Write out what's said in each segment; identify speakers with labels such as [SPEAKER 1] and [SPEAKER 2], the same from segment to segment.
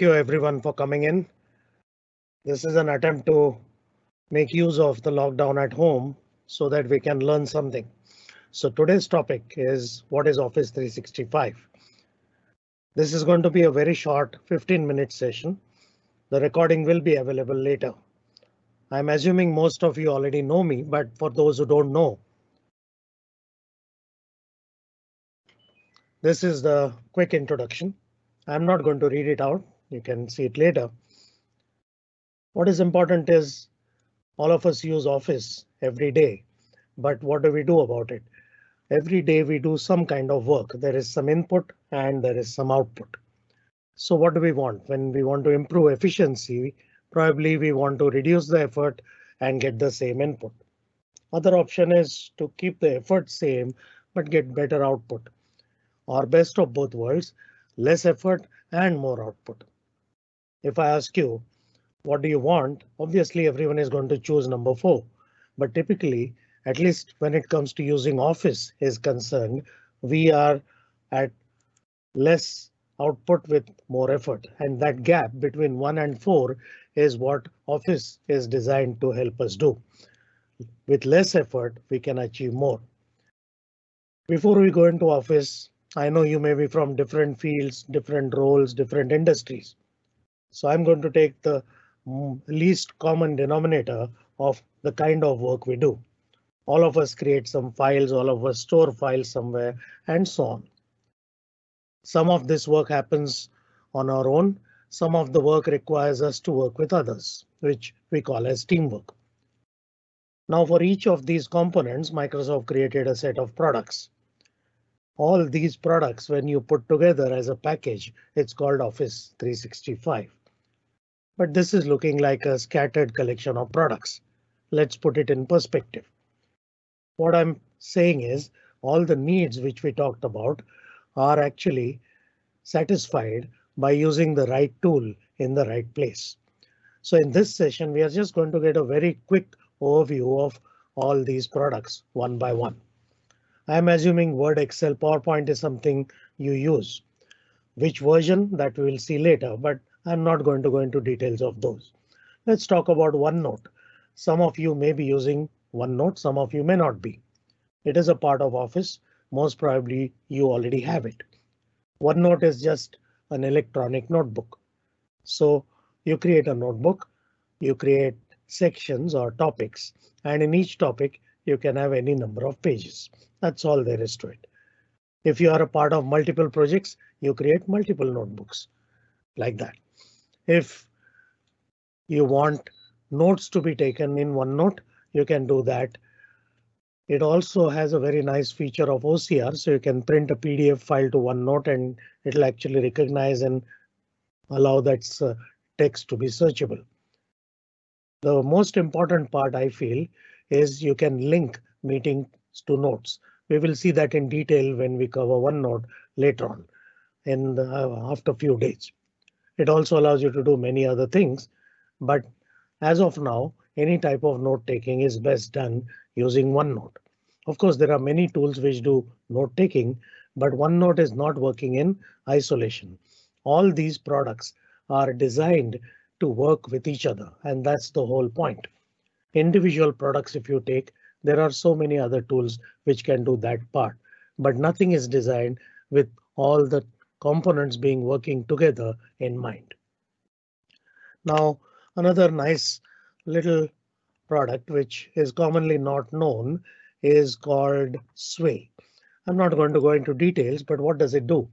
[SPEAKER 1] you everyone for coming in. This is an attempt to make use of the lockdown at home so that we can learn something. So today's topic is what is Office 365? This is going to be a very short 15 minute session. The recording will be available later. I'm assuming most of you already know me, but for those who don't know, this is the quick introduction. I'm not going to read it out. You can see it later. What is important is all of us use Office every day, but what do we do about it? Every day we do some kind of work. There is some input and there is some output. So what do we want when we want to improve efficiency? Probably we want to reduce the effort and get the same input. Other option is to keep the effort same but get better output. Or best of both worlds, less effort and more output. If I ask you, what do you want? Obviously, everyone is going to choose number four, but typically, at least when it comes to using Office is concerned, we are at less output with more effort and that gap between one and four is what Office is designed to help us do. With less effort, we can achieve more. Before we go into Office, I know you may be from different fields, different roles, different industries. So I'm going to take the mm, least common denominator of the kind of work we do. All of us create some files, all of us store files somewhere and so on. Some of this work happens on our own. Some of the work requires us to work with others, which we call as teamwork. Now for each of these components, Microsoft created a set of products. All these products, when you put together as a package, it's called Office 365 but this is looking like a scattered collection of products. Let's put it in perspective. What I'm saying is all the needs which we talked about are actually satisfied by using the right tool in the right place. So in this session, we are just going to get a very quick overview of all these products one by one. I'm assuming Word, Excel, PowerPoint is something you use. Which version that we will see later, but I'm not going to go into details of those. Let's talk about OneNote. Some of you may be using OneNote, some of you may not be. It is a part of Office. Most probably you already have it. OneNote is just an electronic notebook. So you create a notebook, you create sections or topics, and in each topic you can have any number of pages. That's all there is to it. If you are a part of multiple projects, you create multiple notebooks like that. If you want notes to be taken in OneNote, you can do that. It also has a very nice feature of OCR, so you can print a PDF file to OneNote and it'll actually recognize and allow that uh, text to be searchable. The most important part I feel is you can link meetings to notes. We will see that in detail when we cover OneNote later on in the, uh, after a few days. It also allows you to do many other things, but as of now, any type of note taking is best done using OneNote. Of course, there are many tools which do note taking, but OneNote is not working in isolation. All these products are designed to work with each other, and that's the whole point. Individual products, if you take, there are so many other tools which can do that part, but nothing is designed with all the components being working together in mind. Now, another nice little product which is commonly not known is called Sway. I'm not going to go into details, but what does it do?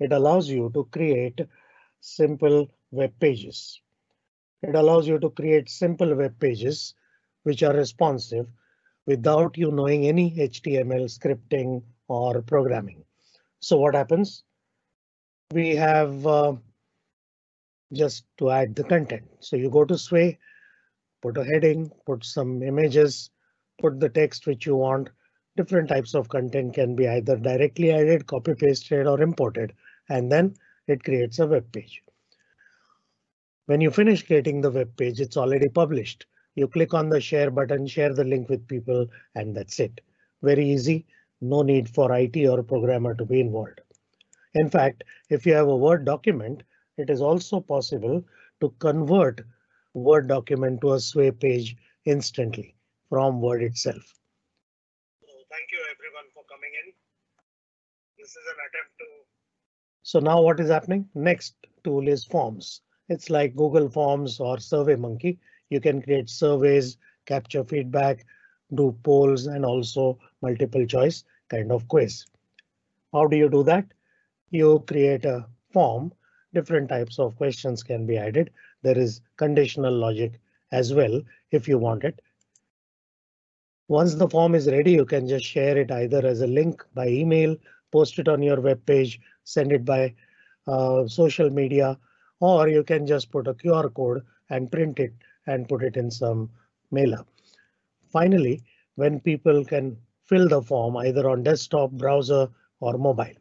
[SPEAKER 1] It allows you to create simple web pages. It allows you to create simple web pages which are responsive without you knowing any HTML scripting or programming. So what happens? We have uh, just to add the content. So you go to Sway, put a heading, put some images, put the text which you want. Different types of content can be either directly added, copy pasted or imported, and then it creates a web page. When you finish creating the web page, it's already published. You click on the share button, share the link with people, and that's it. Very easy. No need for IT or programmer to be involved. In fact, if you have a Word document, it is also possible to convert Word document to a sway page instantly from Word itself. So thank you everyone for coming in. This is an attempt to. So now what is happening? Next tool is forms. It's like Google Forms or SurveyMonkey. You can create surveys, capture feedback, do polls and also multiple choice kind of quiz. How do you do that? You create a form. Different types of questions can be added. There is conditional logic as well if you want it. Once the form is ready, you can just share it either as a link by email, post it on your web page, send it by uh, social media, or you can just put a QR code and print it and put it in some mailer. Finally, when people can fill the form either on desktop, browser or mobile.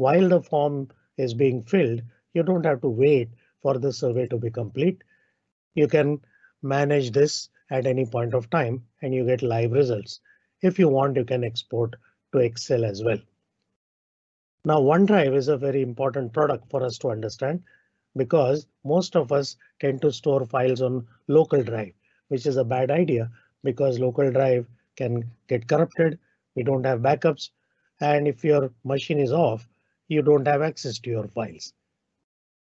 [SPEAKER 1] While the form is being filled, you don't have to wait for the survey to be complete. You can manage this at any point of time and you get live results. If you want, you can export to Excel as well. Now OneDrive is a very important product for us to understand because most of us tend to store files on local drive, which is a bad idea because local drive can get corrupted. We don't have backups. And if your machine is off, you don't have access to your files.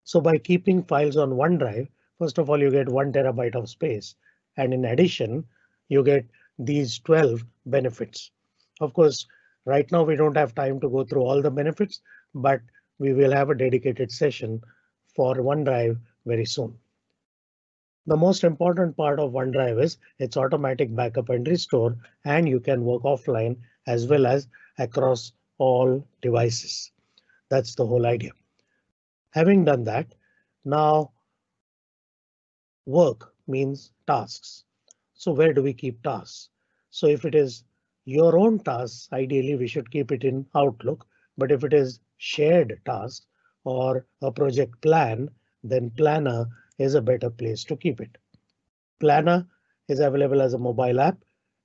[SPEAKER 1] So by keeping files on OneDrive, first of all, you get one terabyte of space. And in addition, you get these 12 benefits. Of course, right now we don't have time to go through all the benefits, but we will have a dedicated session for OneDrive very soon. The most important part of OneDrive is its automatic backup and restore, and you can work offline as well as across all devices. That's the whole idea. Having done that, now work means tasks. So where do we keep tasks? So if it is your own tasks, ideally we should keep it in Outlook. But if it is shared tasks or a project plan, then Planner is a better place to keep it. Planner is available as a mobile app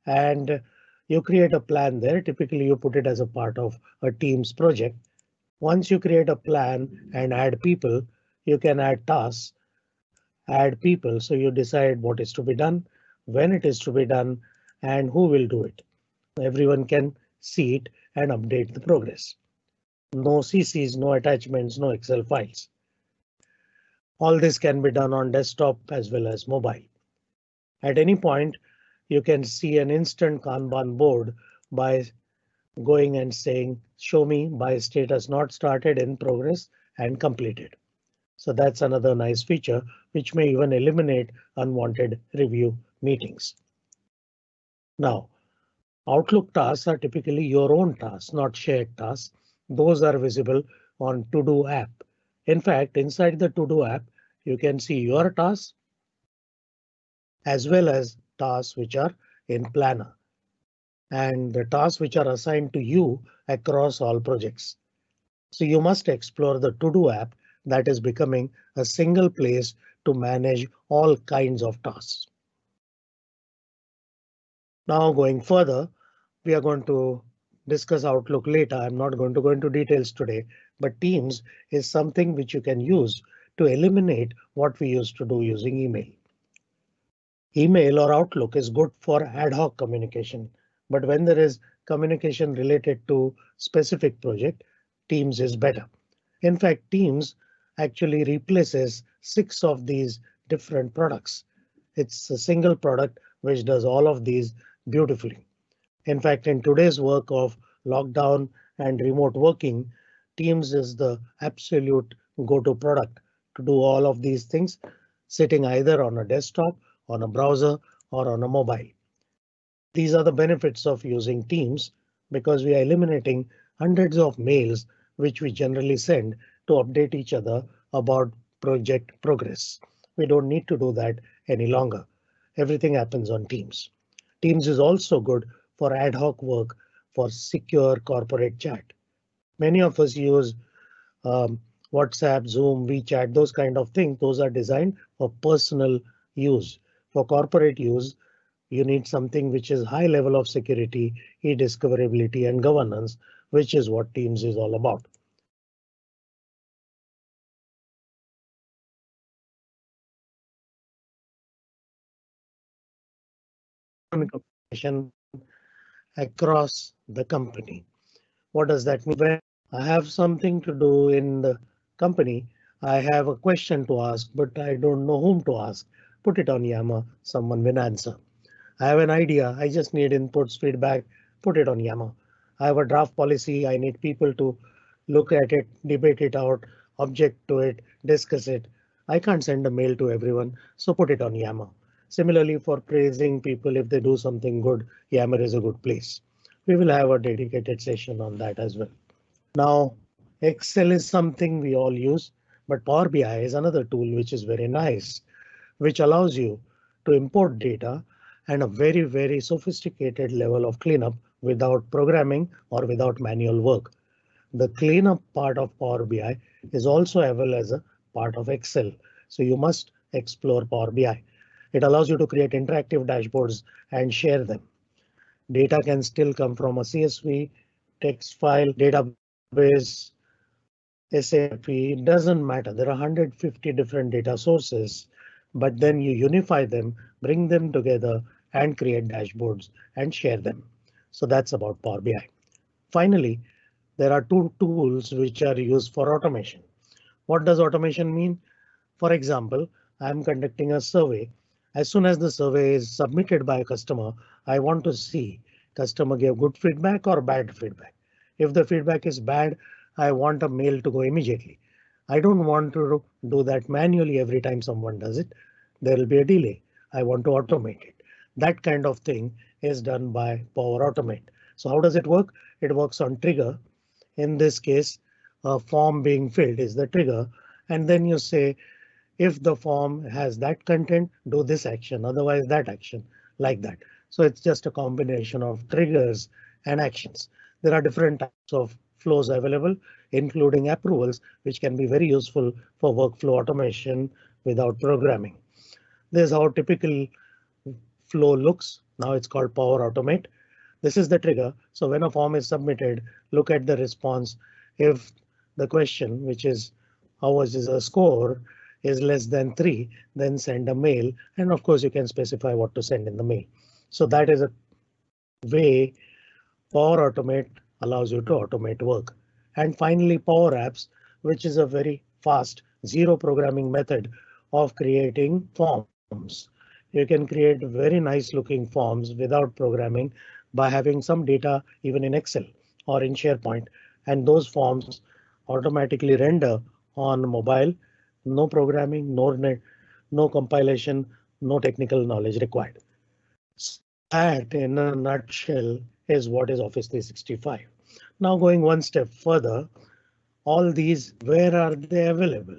[SPEAKER 1] and you create a plan there. Typically, you put it as a part of a team's project. Once you create a plan and add people, you can add tasks, add people. So you decide what is to be done, when it is to be done, and who will do it. Everyone can see it and update the progress. No CCs, no attachments, no Excel files. All this can be done on desktop as well as mobile. At any point, you can see an instant Kanban board by going and saying show me by status not started in progress and completed. So that's another nice feature which may even eliminate unwanted review meetings. Now, Outlook tasks are typically your own tasks, not shared tasks. Those are visible on To Do app. In fact, inside the To Do app, you can see your tasks as well as tasks which are in Planner and the tasks which are assigned to you across all projects. So you must explore the To-Do app that is becoming a single place to manage all kinds of tasks. Now going further, we are going to discuss Outlook later. I'm not going to go into details today, but Teams is something which you can use to eliminate what we used to do using email. Email or Outlook is good for ad hoc communication, but when there is communication related to specific project, Teams is better. In fact, Teams actually replaces six of these different products. It's a single product which does all of these beautifully. In fact, in today's work of lockdown and remote working, Teams is the absolute go-to product to do all of these things sitting either on a desktop, on a browser or on a mobile. These are the benefits of using Teams because we are eliminating hundreds of mails which we generally send to update each other about project progress. We don't need to do that any longer. Everything happens on Teams. Teams is also good for ad hoc work for secure corporate chat. Many of us use um, WhatsApp, Zoom, WeChat, those kind of things. Those are designed for personal use. For corporate use, you need something which is high level of security, e-discoverability and governance, which is what Teams is all about. across the company. What does that mean? When I have something to do in the company, I have a question to ask, but I don't know whom to ask. Put it on Yammer, someone will answer. I have an idea, I just need inputs, feedback, put it on Yammer. I have a draft policy, I need people to look at it, debate it out, object to it, discuss it. I can't send a mail to everyone, so put it on Yammer. Similarly, for praising people if they do something good, Yammer is a good place. We will have a dedicated session on that as well. Now, Excel is something we all use, but Power BI is another tool which is very nice, which allows you to import data and a very, very sophisticated level of cleanup without programming or without manual work. The cleanup part of Power BI is also available as a part of Excel, so you must explore Power BI. It allows you to create interactive dashboards and share them. Data can still come from a CSV, text file, database, SAP, it doesn't matter. There are 150 different data sources, but then you unify them, bring them together and create dashboards and share them. So that's about Power BI. Finally, there are two tools which are used for automation. What does automation mean? For example, I'm conducting a survey as soon as the survey is submitted by a customer, I want to see customer gave good feedback or bad feedback. If the feedback is bad, I want a mail to go immediately. I don't want to do that manually every time someone does it. There will be a delay. I want to automate it. That kind of thing is done by Power Automate. So how does it work? It works on trigger. In this case, a form being filled is the trigger. And then you say if the form has that content, do this action, otherwise that action, like that. So it's just a combination of triggers and actions. There are different types of flows available, including approvals, which can be very useful for workflow automation without programming. This is how typical flow looks. Now it's called Power Automate. This is the trigger. So when a form is submitted, look at the response. If the question, which is how much is a score, is less than 3, then send a mail. And of course, you can specify what to send in the mail. So that is a way Power Automate allows you to automate work. And finally, Power Apps, which is a very fast zero programming method of creating forms. You can create very nice looking forms without programming by having some data even in Excel or in SharePoint, and those forms automatically render on mobile no programming, no net, no compilation, no technical knowledge required. That in a nutshell is what is Office 365. Now going one step further, all these, where are they available?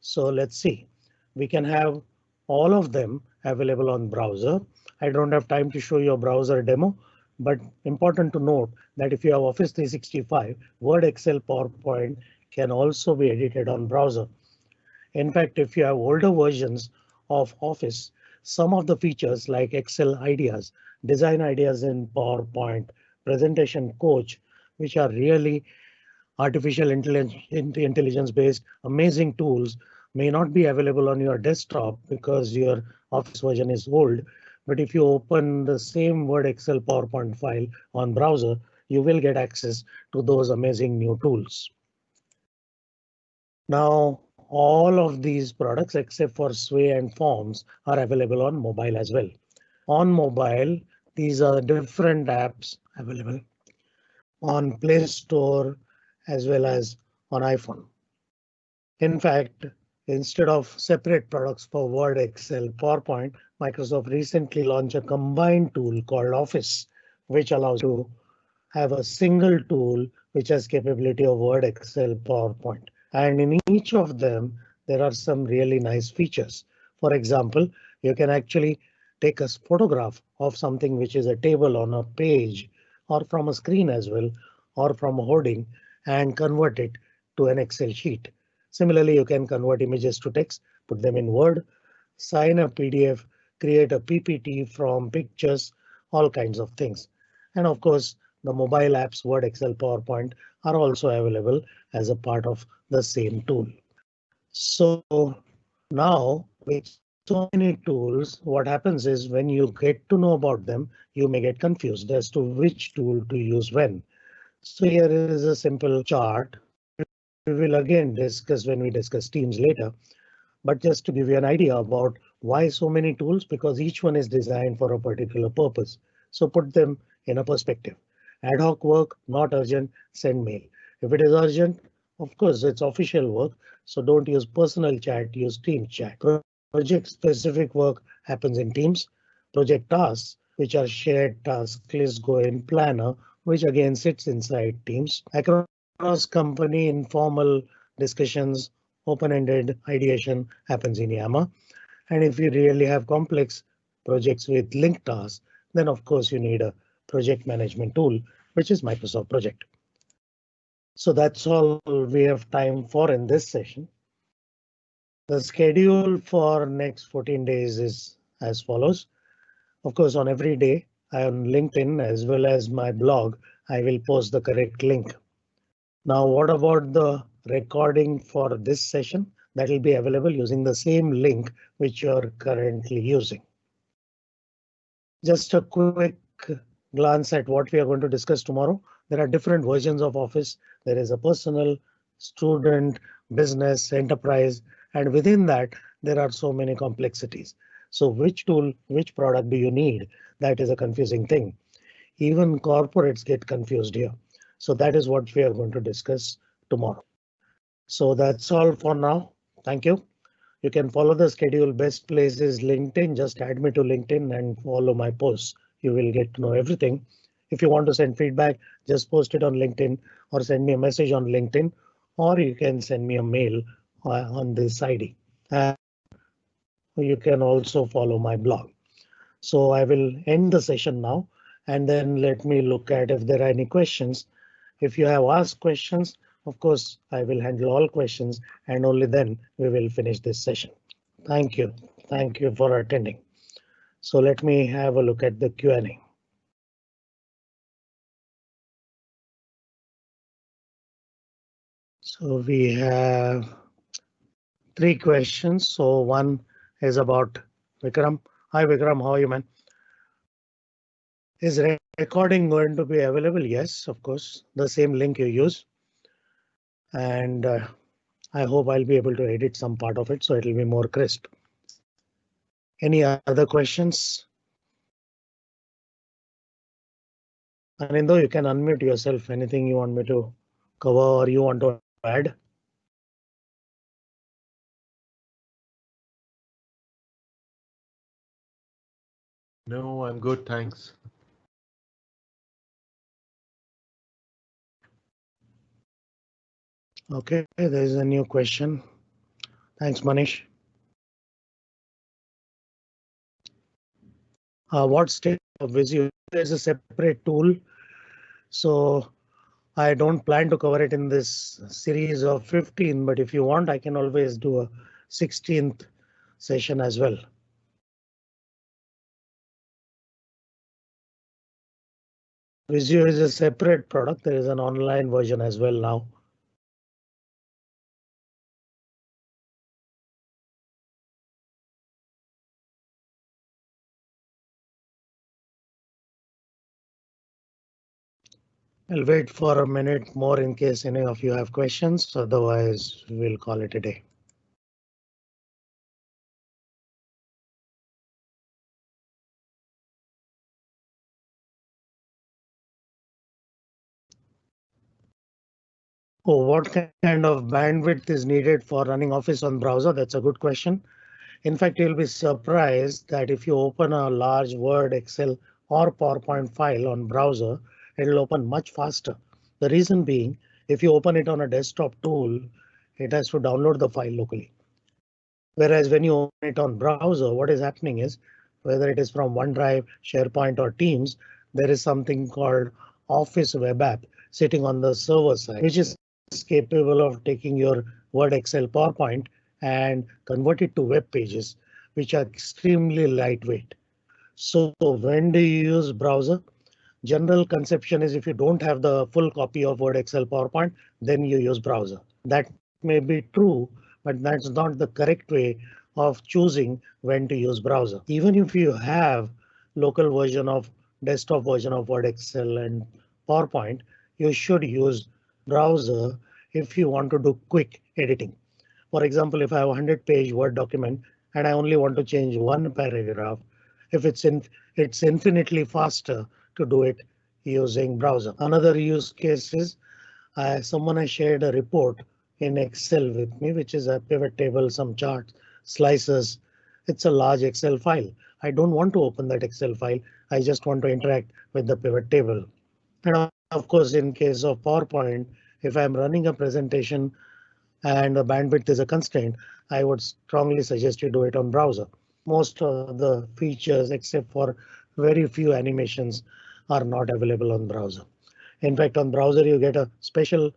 [SPEAKER 1] So let's see, we can have all of them available on browser. I don't have time to show you a browser demo, but important to note that if you have Office 365, Word, Excel, PowerPoint can also be edited on browser. In fact, if you have older versions of Office, some of the features like Excel ideas, design ideas in PowerPoint, presentation coach, which are really artificial intelligence based amazing tools may not be available on your desktop because your Office version is old. But if you open the same Word, Excel, PowerPoint file on browser, you will get access to those amazing new tools. Now, all of these products except for Sway and Forms are available on mobile as well. On mobile, these are different apps available on Play Store as well as on iPhone. In fact, instead of separate products for Word, Excel, PowerPoint, Microsoft recently launched a combined tool called Office, which allows you to have a single tool which has capability of Word, Excel, PowerPoint. And in each of them, there are some really nice features. For example, you can actually take a photograph of something which is a table on a page or from a screen as well, or from a hoarding and convert it to an Excel sheet. Similarly, you can convert images to text, put them in Word, sign a PDF, create a PPT from pictures, all kinds of things. And of course, the mobile apps Word, Excel, PowerPoint are also available as a part of the same tool. So now with so many tools, what happens is when you get to know about them, you may get confused as to which tool to use when. So here is a simple chart. We will again discuss when we discuss teams later. But just to give you an idea about why so many tools, because each one is designed for a particular purpose. So put them in a perspective. Ad hoc work, not urgent, send mail. If it is urgent, of course, it's official work, so don't use personal chat, use team chat. Project specific work happens in teams. Project tasks, which are shared tasks, list go in planner, which again sits inside teams. Across company informal discussions, open-ended ideation happens in Yammer. And if you really have complex projects with linked tasks, then of course you need a project management tool, which is Microsoft Project. So that's all we have time for in this session. The schedule for next 14 days is as follows. Of course, on every day I on LinkedIn as well as my blog, I will post the correct link. Now, what about the recording for this session? That will be available using the same link which you're currently using. Just a quick glance at what we are going to discuss tomorrow. There are different versions of Office. There is a personal, student, business, enterprise, and within that, there are so many complexities. So which tool, which product do you need? That is a confusing thing. Even corporates get confused here. So that is what we are going to discuss tomorrow. So that's all for now. Thank you. You can follow the schedule. Best place is LinkedIn. Just add me to LinkedIn and follow my posts. You will get to know everything. If you want to send feedback, just post it on LinkedIn or send me a message on LinkedIn, or you can send me a mail uh, on this ID. Uh, you can also follow my blog. So I will end the session now and then let me look at if there are any questions. If you have asked questions, of course, I will handle all questions and only then we will finish this session. Thank you. Thank you for attending. So let me have a look at the Q&A. So we have three questions. So one is about Vikram. Hi Vikram, how are you man? Is recording going to be available? Yes, of course, the same link you use. And uh, I hope I'll be able to edit some part of it so it'll be more crisp. Any other questions? Anindo, you can unmute yourself. Anything you want me to cover or you want to add?
[SPEAKER 2] No, I'm good, thanks.
[SPEAKER 1] Okay, there's a new question. Thanks, Manish. Uh, what state of Visio is a separate tool, so I don't plan to cover it in this series of 15, but if you want, I can always do a 16th session as well. Visio is a separate product. There is an online version as well now. I'll wait for a minute more in case any of you have questions. Otherwise, we'll call it a day. Oh, what kind of bandwidth is needed for running Office on browser? That's a good question. In fact, you'll be surprised that if you open a large Word, Excel or PowerPoint file on browser, it'll open much faster. The reason being, if you open it on a desktop tool, it has to download the file locally. Whereas when you open it on browser, what is happening is whether it is from OneDrive, SharePoint or Teams, there is something called Office Web App sitting on the server side, which is capable of taking your Word, Excel, PowerPoint and convert it to web pages, which are extremely lightweight. So when do you use browser? General conception is if you don't have the full copy of Word, Excel, PowerPoint, then you use browser. That may be true, but that's not the correct way of choosing when to use browser. Even if you have local version of desktop version of Word, Excel and PowerPoint, you should use browser if you want to do quick editing. For example, if I have a 100 page Word document and I only want to change one paragraph, if it's in it's infinitely faster to do it using browser. Another use case is uh, someone has shared a report in Excel with me, which is a pivot table, some charts, slices. It's a large Excel file. I don't want to open that Excel file. I just want to interact with the pivot table. And of course, in case of PowerPoint, if I'm running a presentation and the bandwidth is a constraint, I would strongly suggest you do it on browser. Most of the features, except for very few animations, are not available on browser. In fact, on browser, you get a special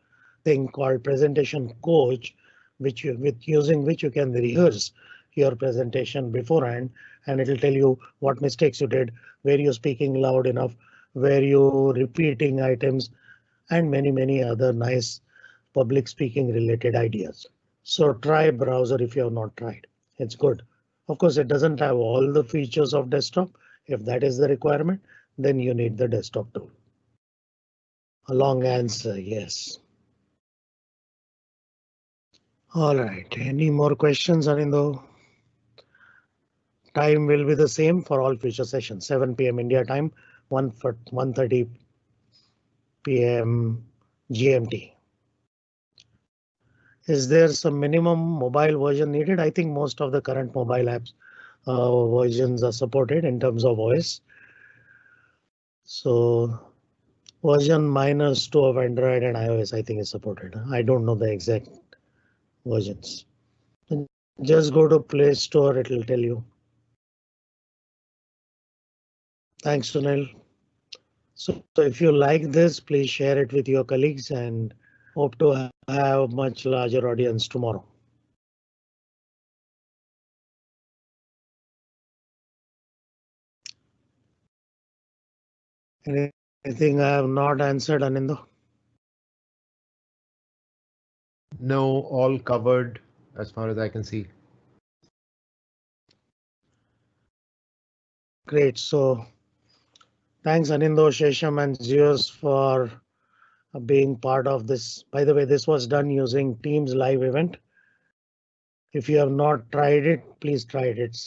[SPEAKER 1] thing called presentation coach, which you with using which you can rehearse your presentation beforehand, and it'll tell you what mistakes you did, where you're speaking loud enough, where you repeating items, and many, many other nice public speaking related ideas. So try browser if you have not tried. It's good. Of course, it doesn't have all the features of desktop. If that is the requirement, then you need the desktop tool. A long answer, yes. All right, any more questions, Arindo? Time will be the same for all future sessions, 7 p.m. India time, 1 for 1:30 p.m. GMT. Is there some minimum mobile version needed? I think most of the current mobile apps uh, versions are supported in terms of OS. So version minus 2 of Android and iOS I think is supported. I don't know the exact versions. Just go to Play Store, it will tell you. Thanks, Sunil. So, so if you like this, please share it with your colleagues and hope to have a much larger audience tomorrow. Anything I have not answered, Anindo?
[SPEAKER 2] No, all covered as far as I can see.
[SPEAKER 1] Great, so thanks Anindo, Shesham and Zeus for uh, being part of this. By the way, this was done using Teams live event. If you have not tried it, please try it. It's